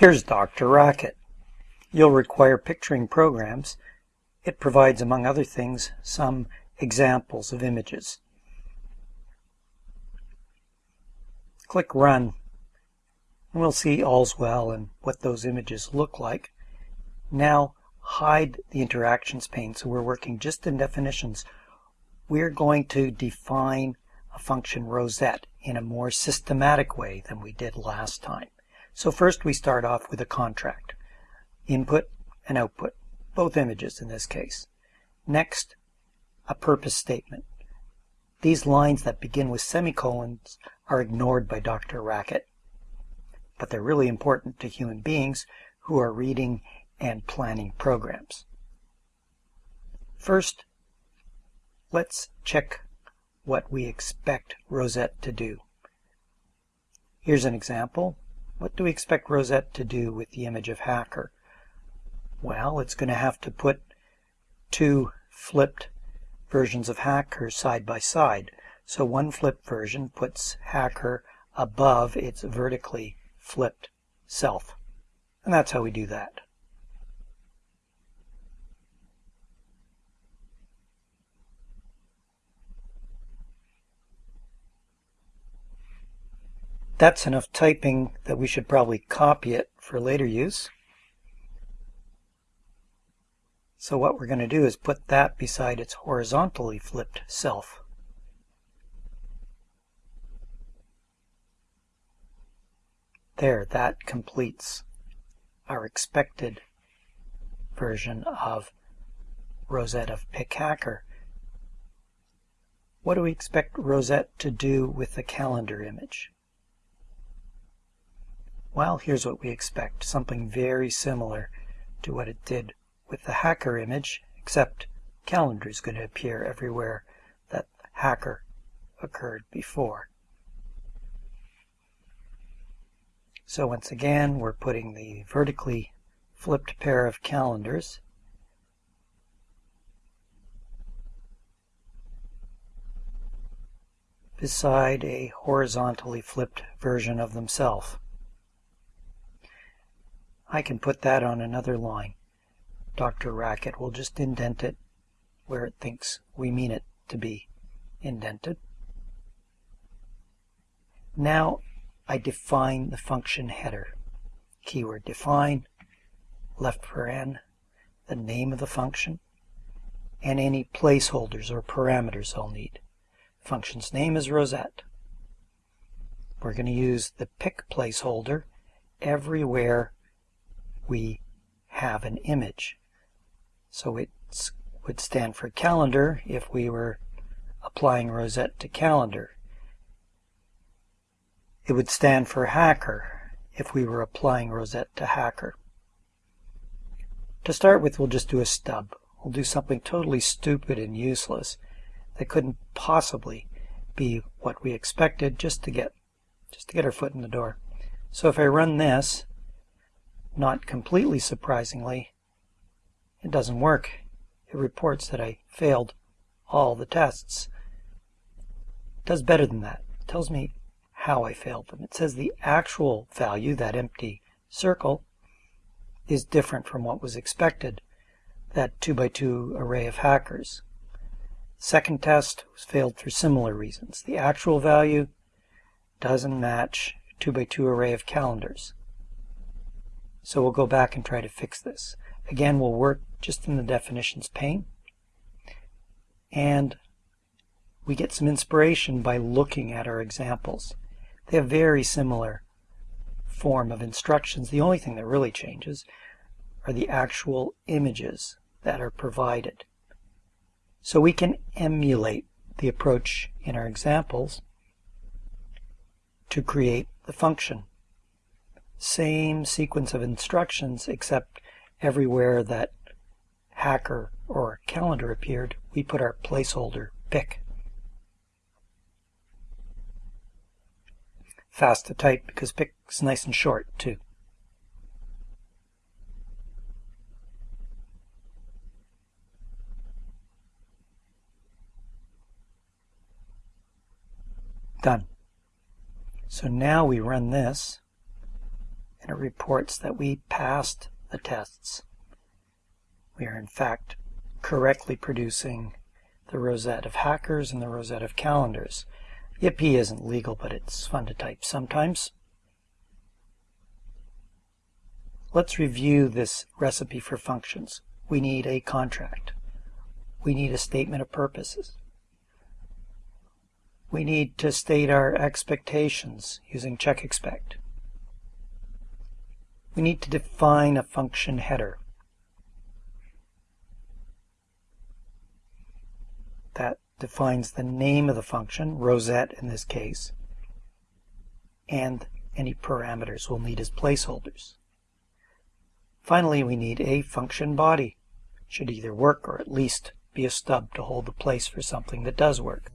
Here's DrRacket. You'll require picturing programs. It provides, among other things, some examples of images. Click Run, and we'll see all's well and what those images look like. Now hide the interactions pane so we're working just in definitions. We're going to define a function rosette in a more systematic way than we did last time. So first we start off with a contract. Input and output, both images in this case. Next, a purpose statement. These lines that begin with semicolons are ignored by DrRacket, but they're really important to human beings who are reading and planning programs. First, let's check what we expect Rosette to do. Here's an example. What do we expect Rosette to do with the image of hacker? Well, it's going to have to put two flipped versions of hacker side by side. So one flipped version puts hacker above its vertically flipped self. And that's how we do that. That's enough typing that we should probably copy it for later use. So what we're going to do is put that beside its horizontally flipped self. There, that completes our expected version of Rosette of PickHacker. What do we expect Rosette to do with the calendar image? Well, here's what we expect. Something very similar to what it did with the hacker image, except calendar is going to appear everywhere that hacker occurred before. So once again, we're putting the vertically flipped pair of calendars beside a horizontally flipped version of themselves. I can put that on another line. DrRacket will just indent it where it thinks we mean it to be indented. Now I define the function header. Keyword define, left paren, the name of the function, and any placeholders or parameters I'll need. Function's name is Rosette. We're going to use the pick placeholder everywhere we have an image. So it would stand for calendar if we were applying Rosette to calendar. It would stand for hacker if we were applying Rosette to hacker. To start with, we'll just do a stub. We'll do something totally stupid and useless that couldn't possibly be what we expected just to get just to get our foot in the door. So if I run this, not completely surprisingly, it doesn't work. It reports that I failed all the tests. It does better than that. It tells me how I failed them. It says the actual value, that empty circle, is different from what was expected, that 2 by 2 array of hackers. Second test was failed for similar reasons. The actual value doesn't match 2 by 2 array of calendars. So we'll go back and try to fix this. Again, we'll work just in the definitions pane. And we get some inspiration by looking at our examples. They have very similar form of instructions. The only thing that really changes are the actual images that are provided. So we can emulate the approach in our examples to create the function same sequence of instructions except everywhere that hacker or calendar appeared, we put our placeholder pick. Fast to type because pick is nice and short too. Done. So now we run this and it reports that we passed the tests. We are in fact correctly producing the rosette of hackers and the rosette of calendars. Yippee isn't legal, but it's fun to type sometimes. Let's review this recipe for functions. We need a contract. We need a statement of purposes. We need to state our expectations using check expect. We need to define a function header. That defines the name of the function, rosette in this case, and any parameters we'll need as placeholders. Finally, we need a function body. It should either work or at least be a stub to hold the place for something that does work.